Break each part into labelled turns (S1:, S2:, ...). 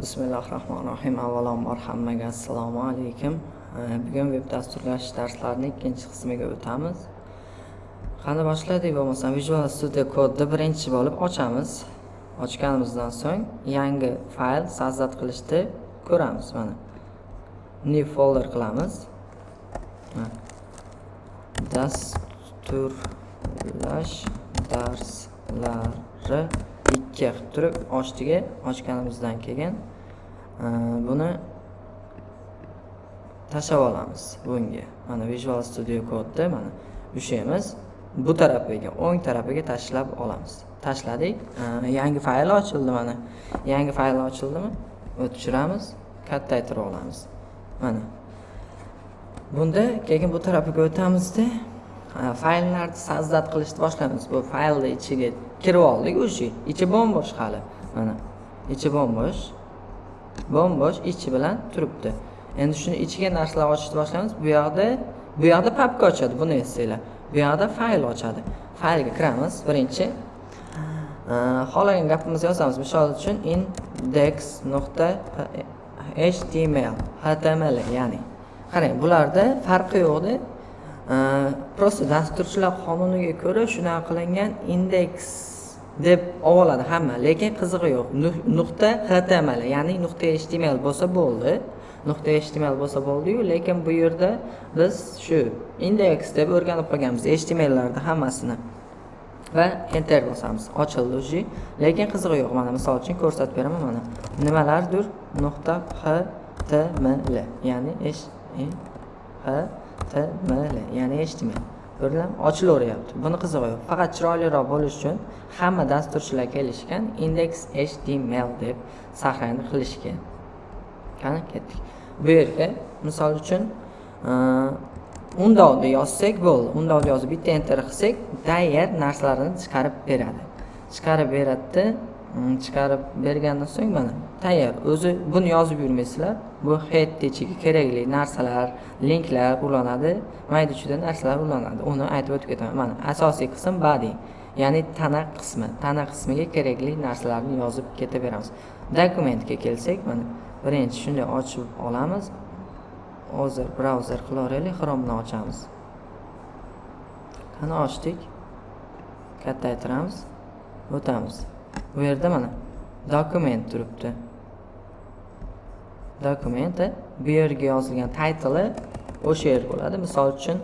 S1: bismillahi rohmanir rohim avvalambor hammaga assalomu alaykum. Bugun veb dasturlash darslarining ikkinchi qismiga o'tamiz. Qani boshladik bo'lmasam visual studio kodni birinchi bo'lib ochamiz. Ochganimizdan so'ng yangi fayl sozdат qilishni ko'ramiz mana. New folder qilamiz. Dasturlash darslari ikki qilib turib ochdiga ochganimizdan keyin e, buni tashlab olamiz bunga. Mana visual studio kodni mana o'shamiz bu tarafiga o'ng tarafiga tashlab olamiz. Tashladik e, yangi fayl ochildi mana. Yangi fayl ochildimi? O'tishiramiz kattaytirib olamiz. Mana. Bunda keyin bu tarafiga o'tamizda. Fayllarni sozdат qilishni boshlaymiz bu faylni ichiga kirib oldik уже ichi bo'mbo'sh hali. Mana ichi bo'mbo'sh. Bo'mbo'sh ichi bilan turibdi. Endi shuni ichiga narsalar ochishni boshlaymiz bu yoqda bu yoqda papka ochadi. Buni esinglar. Bu yoqda fayl ochadi. Faylga kiramiz. Birinchi. Xohlagan gapimizni yozamiz. Misol uchun index nuqta html html ya'ni. Qarang bularda farqi yo'qda просто dasturchilar qonuniga ko'ra shunaqa qilingan indeks deb oladi hamma lekin qizig'i yo'q. Nuqta html ya'ni nuqta html bo'lsa bo'ldi nuqta html bo'lsa bo'ldiyu lekin bu yerda biz shu indeks deb o'rganib qolganmiz htmllarni hammasini. Va enter bosamiz ochildi уже lekin qizig'i yo'q mana misol uchun ko'rsatib beraman mana. Nimalardir? Nuqta html ya'ni hm, html ya'ni html ko'rdinglarmi ochilaveryapti. Buni qizig'i yo'q faqat chiroyliroq bo'lish uchun hamma dasturchilar kelishgan index html deb saqlanib qilishgan qani ketdik. Bu yerga misol uchun e, undovni yozsak bo'ldi. Undovni yozib bitta enter qilsak tayyor narsalarni chiqarib beradi. Chiqarib beradida Mm, chiqarib bergandan so'ng mana tayyor. O'zi buni yozib yurmaysizlar. Bu head ichiga kerakli narsalar linklar ulanadi. Mayda chuyda narsalar ulanadi. Uni aytib o'tib ketaman. Mana asosiy qism body ya'ni tana qismi. Tana qismiga kerakli narsalarni yozib ketaveramiz. Dokumentga kelsak mana birinchi shunday ochib olamiz. Hozir brauzer qilaveraylik xromni ochamiz. Qani ochdik. Kattaytiramiz o'tamiz. Bu yerda mana dokument turibdi. Dokumenti bu yerga yozilgan taytli o'sha yer bo'ladi. Misol uchun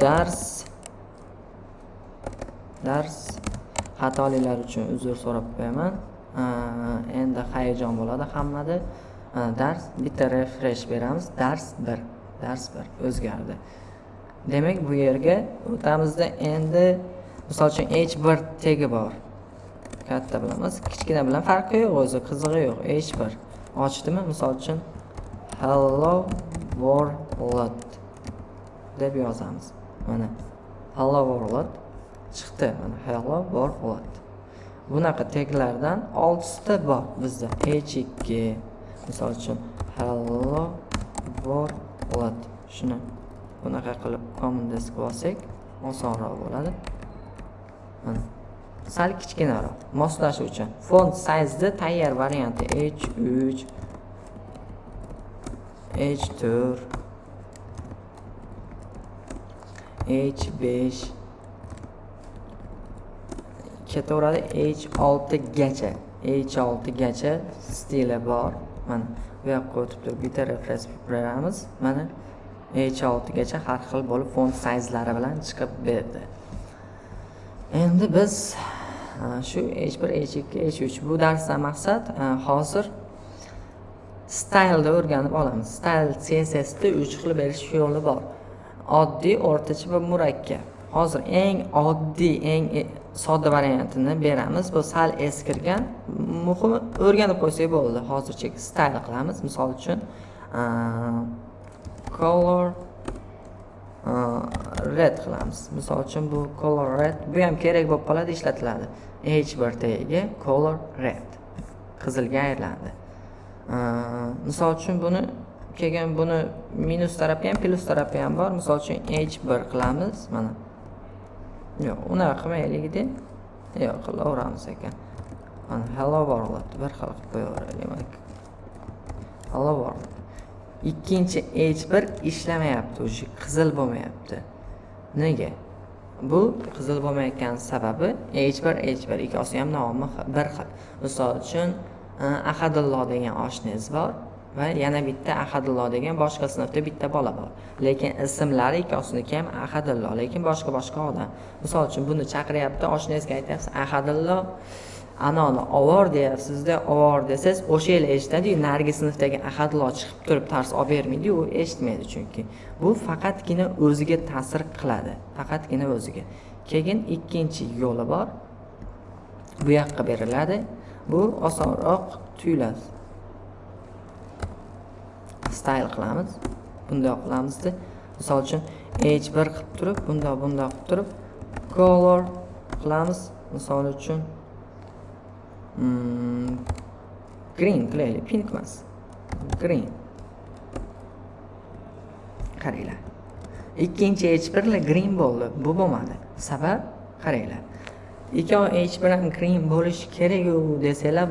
S1: dars dars xatoliklar uchun uzr so'rab qo'yaman. Endi hayajon bo'ladi hammada. Dars bitta refresh beramiz. Dars bir dars bir o'zgardi. Demak bu yerga o'tamizda endi misol uchun h bir tegi bor. Katta bilamiz. Kichkina bilan farqi yo'q o'zi qizig'i yo'q hech bir. Ochdimi misol uchun? Hello world deb yozamiz. Mana hello world chiqdi. Mana hello world. Bunaqa teglardan oltita bor bizda h ikki. Misol uchun hello world. Shuni bunaqa qilib common desk olsak osonroq bo'ladi. Mana. Sal kichkinaroq moslashi uchun. Font sizni tayyor varianti h3 h4 h5 ketaveradi h6 gacha h6 gacha stili bor. Mana bu yoqqa o'tib turib bitta refres beramiz. Mana h6 gacha har xil bo'lib font sayzlari bilan chiqib berdi. Endi biz shu h1 h2 h3 bu darsdan maqsad hozir stylni o'rganib olamiz. Style cssda uch xil berish yo'li bor. Oddiy o'rtacha va murakkab. Hozir eng oddiy eng e, sodda variantini beramiz. Bu sal eskirgan muhimi o'rganib qo'ysak bo'ldi. Hozircha style qilamiz. Misol uchun color red qilamiz. Misol uchun bu color red bu ham kerak bo'lib qoladi ishlatiladi. H bir tagiga color red qizilga aylandi. Misol uchun buni keyin buni minus tarafi ham plyus tarafi ham bor. Misol uchun h bir qilamiz mana. Yo'q unaqa qilmaylikda yo'q qilaveramiz ekan. Mana hello world bir xil qilib qo'yaveraylik. Hello bor ikkinchi h1 ishlamayapti уже qizil bo'lmayapti. Nega? Bu qizil bo'lmayotgan sababi h1 h1 ikkovsi ham nomi bir xil. Misol uchun e, ahadulloh degan oshnangiz bor va yana bitta ahadulloh degan boshqa sinfda bitta bola bor. Lekin ismlari ikkosiniki ham ahadulloh lekin boshqa boshqa odam. Misol uchun buni chaqiryapti oshnangizga aytyapsiz ahadulloh. Anoni ovor deyapsizda ovor desangiz o'sha yili eshitadiyu narigi sinfdagi ahadlo chiqib turib dars olib bermaydiyu u eshitmaydi chunki bu faqatgina o'ziga ta'sir qiladi faqatgina o'ziga. Keyin ikkinchi yo'li bor. Bu yoqqa beriladi. Bu osonroq tuyuladi. Style qilamiz. Bundoq qilamizda misol uchun h1 qilib turib bundoq bundoq qilib turib color qilamiz. Misol uchun Mm. green qilaylik pink emas green. Qaranglar ikkinchi h1 green bo'ldi. Bu bo'lmadi. Sabab? Qaranglar ikkovi h1 ham green bo'lishi keraku desanglar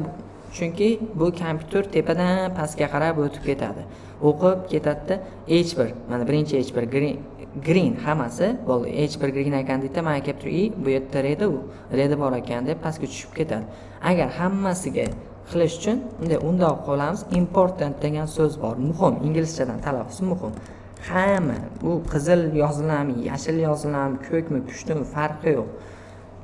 S1: chunki bu kompyuter tepadan pastga qarab o'tib ketadi. O'qib ketadida h1 mana birinchi h1 green. Green hammasi. Bo'ldi h1 green ekan deydi mana kelib turib i bu yerda redi u redi bor ekan deb pastga tushib ketadi. Agar hammasiga qilish uchun bunday undoq qilamiz important degan so'z bor. Muhim inglizchadan talaffuz muhim. Hamma bu qizil yoziladimi yashil yoziladimi ko'kmi pushtimi farqi yo'q.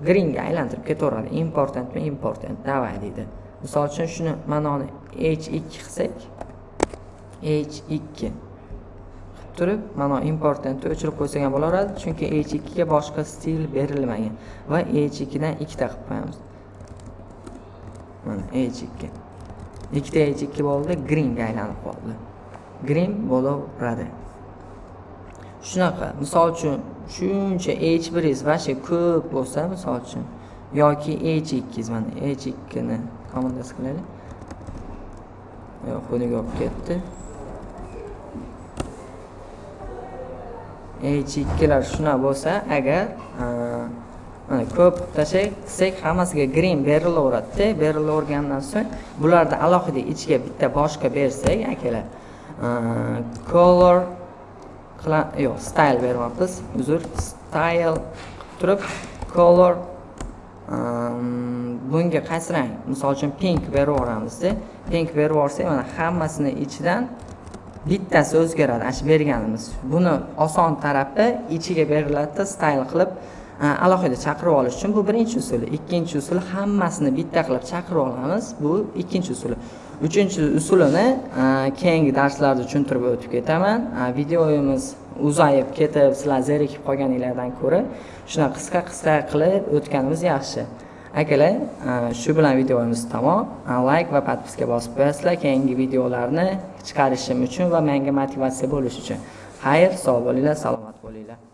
S1: Greenga aylantirib ketaveradi. Importantmi important давай deydi. Misol uchun shuni manoni h2 qilsak h2 turib mana importantni o'chirib qo'ysak ham bo'laveradi chunki h2 ga boshqa stil berilmagan va h2 dan ikkita qilib qo'yamiz. Mana h2 ikkita h2 bo'ldi greenga aylanib qoldi. Green bo'laveradi. Shunaqa misol uchun shuncha h1ingiz вообще ko'p bo'lsa misol uchun yoki h2 mana h2ni komandasi qilaylik. Yo'q buniga olib ketdi. H2lar shunaqa bo'lsa agar mana ko'p tashlasak hammasiga green berilaveradida berilavergandan so'ng bularni alohida ichiga bitta boshqa bersak akalar color yo'q style beryapmiz uzr style turib color bunga qaysi rang misol uchun pink berib yuboramizda pink berib yuborsak mana hammasini ichidan bittasi o'zgaradi ana shu berganimiz. Buni oson tarafi ichiga beriladida style qilib e, alohida chaqirib olish uchun bu birinchi usuli ikkinchi usul hammasini bitta qilib chaqirib olamiz bu ikkinchi usuli uchinchi usulini e, keyingi darslarda tushuntirib o'tib ketaman. E, Videomiz uzayib ketib sizlar zerikib qolganinglardan ko'ra shunaqa qisqa qisqa qilib o'tganimiz yaxshi. Akalar e, shu bilan videomiz tamom. E, Layk va podpiska bosib qo'yasizlar. Keyingi videolarni chiqarishim uchun va menga motivatsiya bo'lish uchun. Xayr sog' bo'linglar salomat bo'linglar.